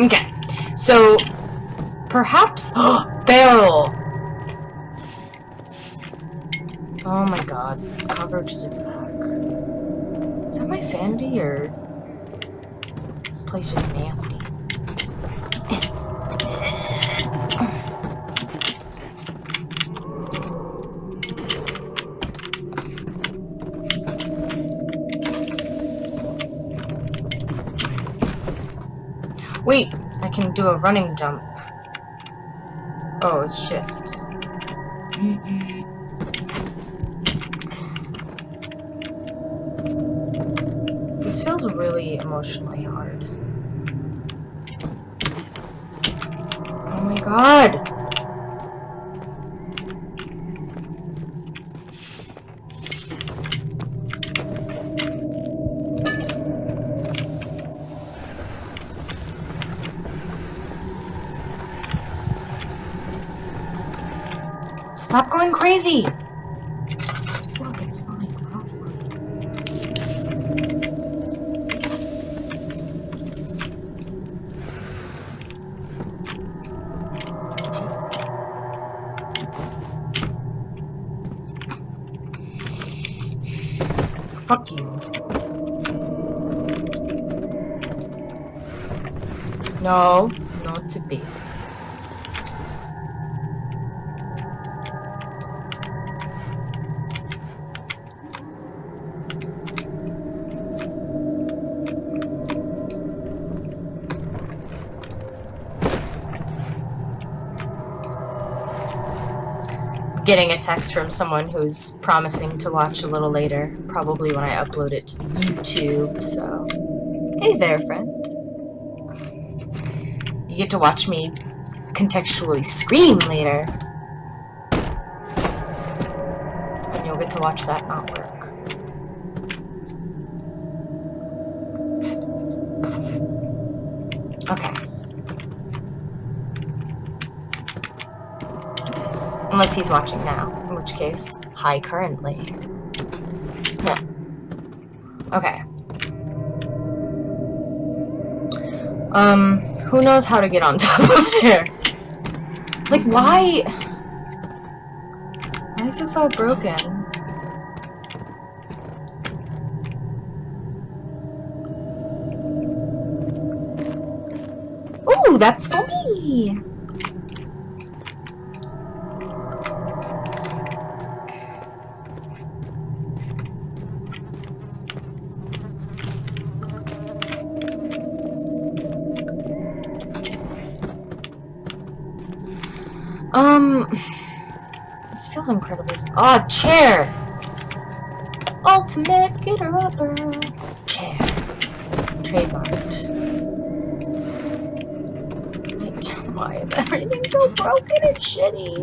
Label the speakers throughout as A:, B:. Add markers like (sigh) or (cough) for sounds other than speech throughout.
A: okay, so perhaps (gasps) barrel. Oh my god, cockroaches are back. Is that my sanity or this place just nasty? Wait, I can do a running jump. Oh, it's shift. This feels really emotionally hard. Oh my god! Stop going crazy! Look, it's fine. Fuck you. No, not to be. Getting a text from someone who's promising to watch a little later, probably when I upload it to YouTube, so... Hey there, friend. You get to watch me contextually scream later. And you'll get to watch that not work. Okay. Unless he's watching now, in which case, hi currently. Okay. Um, who knows how to get on (laughs) top of there? Like, why? Why is this all broken? Ooh, that's for me! Um, this feels incredibly. Ah, chair. Ultimate getter upper chair. Trademarked. Wait, why is everything so broken and shitty?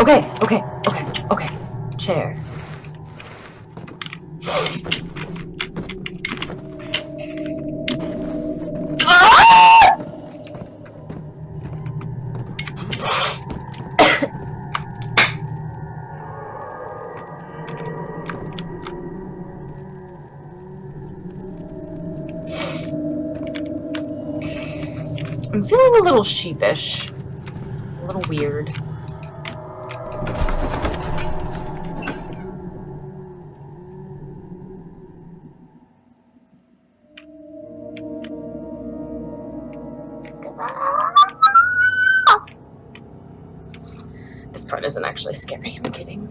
A: Okay, okay, okay, okay. Chair. Little sheepish. A little weird. This part isn't actually scary, I'm kidding.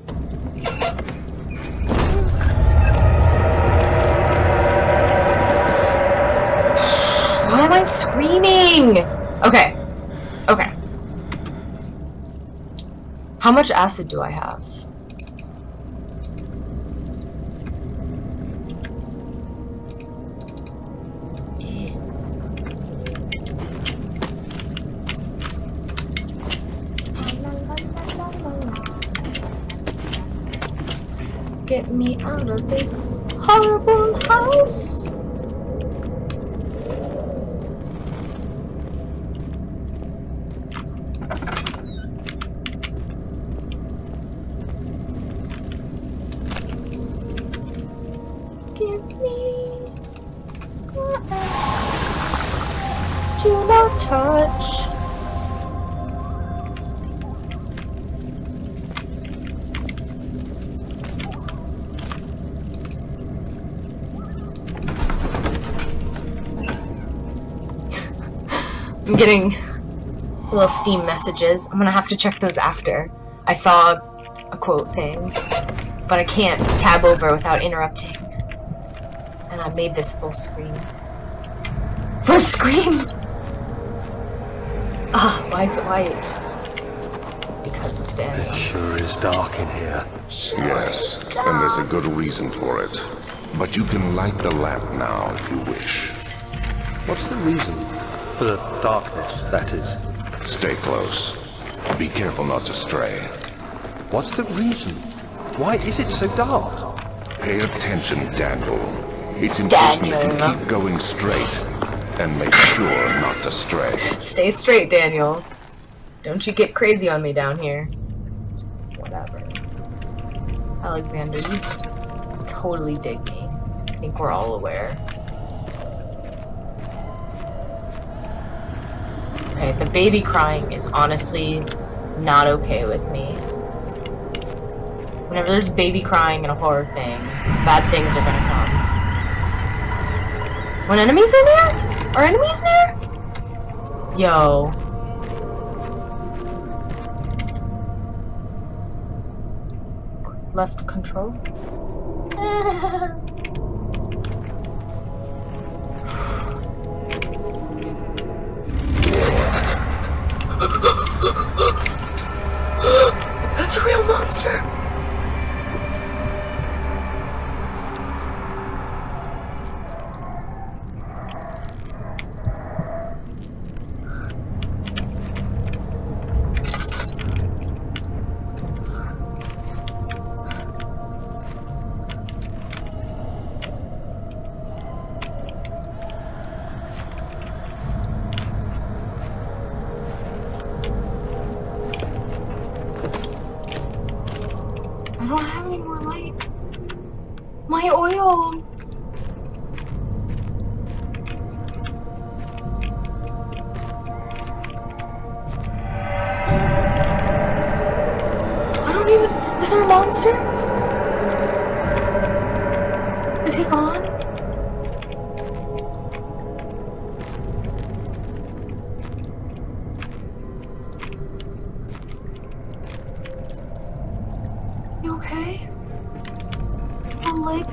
A: Why am I screaming? Okay. Okay. How much acid do I have? Get me out of this horrible house. Do not touch. (laughs) I'm getting little Steam messages. I'm gonna have to check those after. I saw a quote thing, but I can't tab over without interrupting. And I made this full screen. Full screen! (laughs) Ah, oh, why is it white? Because of Daniel.
B: It sure is dark in here.
A: Sure
C: yes, and there's a good reason for it. But you can light the lamp now if you wish.
B: What's the reason? For the darkness, that is.
C: Stay close. Be careful not to stray.
B: What's the reason? Why is it so dark?
C: Pay attention, Daniel. It's important Daniel. that you keep going straight and make sure not to stray.
A: Stay straight, Daniel. Don't you get crazy on me down here. Whatever. Alexander, you totally dig me. I think we're all aware. Okay, the baby crying is honestly not okay with me. Whenever there's baby crying in a horror thing, bad things are gonna come. When enemies are near? Are enemies near? Yo. Left control? (laughs) don't have any more light. My oil!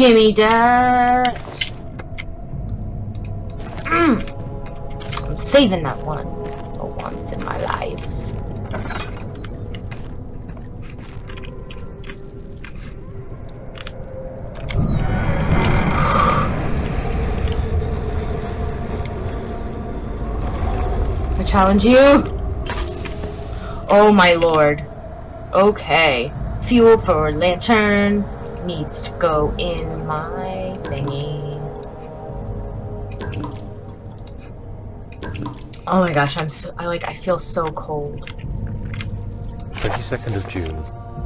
A: Gimme that. Mm. I'm saving that one for once in my life. I challenge you. Oh my lord. Okay fuel for lantern needs to go in my thingy. Oh my gosh, I'm so, I like, I feel so cold.
B: 22nd of June,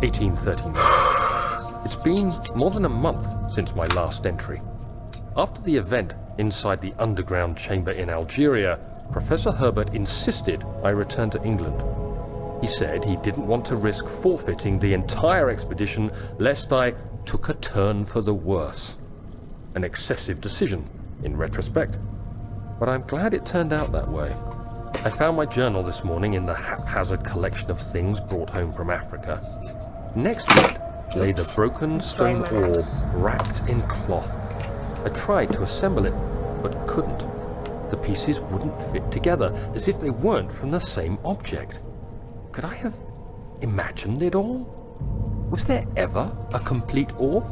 B: 1839. (sighs) it's been more than a month since my last entry. After the event inside the underground chamber in Algeria, Professor Herbert insisted I return to England he said he didn't want to risk forfeiting the entire expedition lest I took a turn for the worse. An excessive decision, in retrospect. But I'm glad it turned out that way. I found my journal this morning in the haphazard collection of things brought home from Africa. Next to it lay the broken stone orb wrapped in cloth. I tried to assemble it, but couldn't. The pieces wouldn't fit together, as if they weren't from the same object. Could I have imagined it all? Was there ever a complete orb?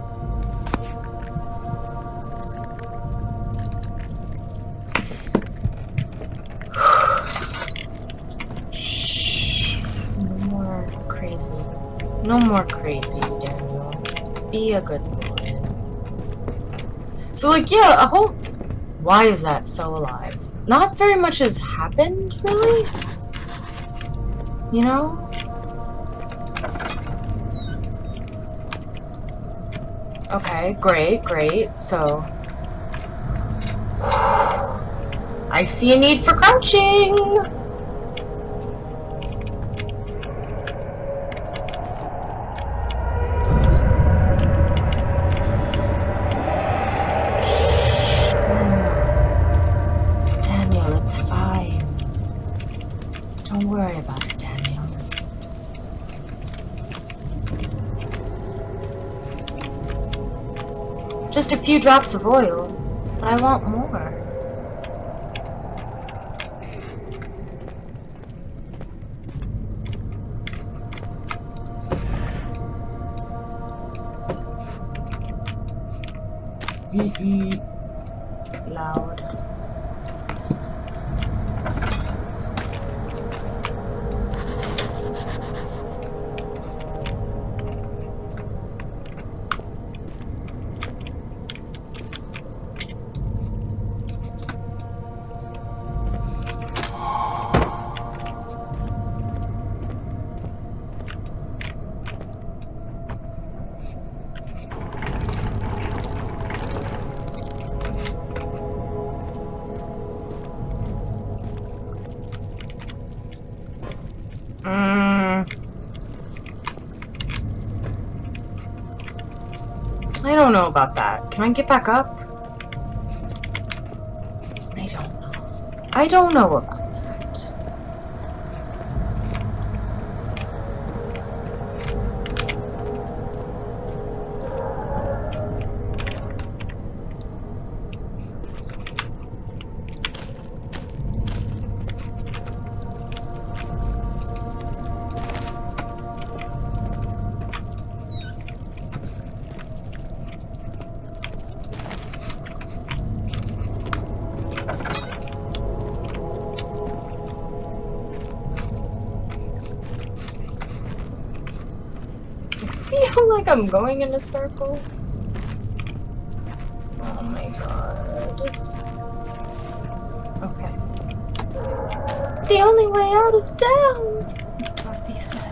B: Shh. (sighs)
A: No more crazy. No more crazy, Daniel. Be a good boy. So like, yeah, a whole... Why is that so alive? Not very much has happened, really? You know? Okay, great, great. So... I see a need for crouching! Just a few drops of oil, but I want more. Loud. Don't know about that. Can I get back up? I don't know. I don't know about feel like I'm going in a circle. Oh my god. Okay. The only way out is down, Dorothy said.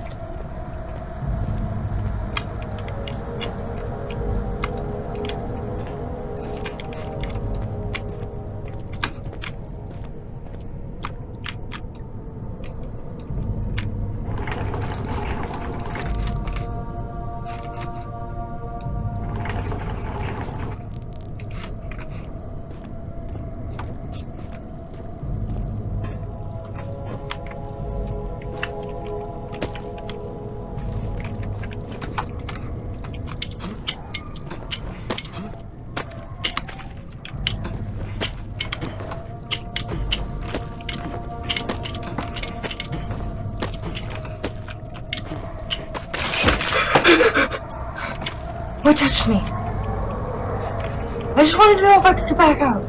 A: Touched me? I just wanted to know if I could get back out.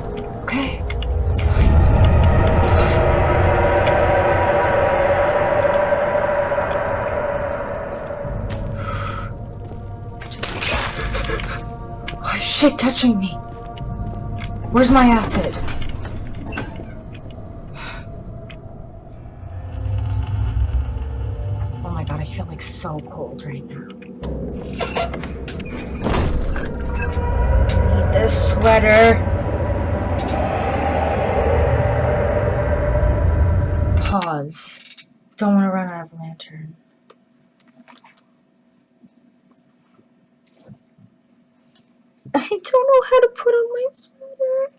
A: Okay? It's fine. It's fine. Why is shit touching me? Where's my acid? Oh my god, I feel like so cold right now. This sweater. Pause. Don't want to run out of lantern. I don't know how to put on my sweater.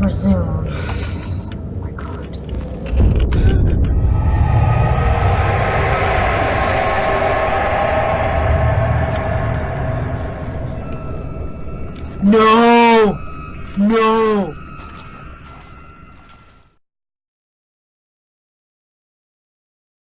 A: Resume.